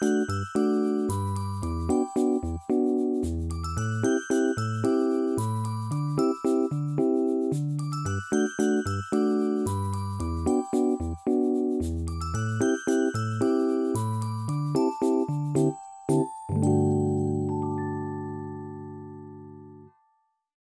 Música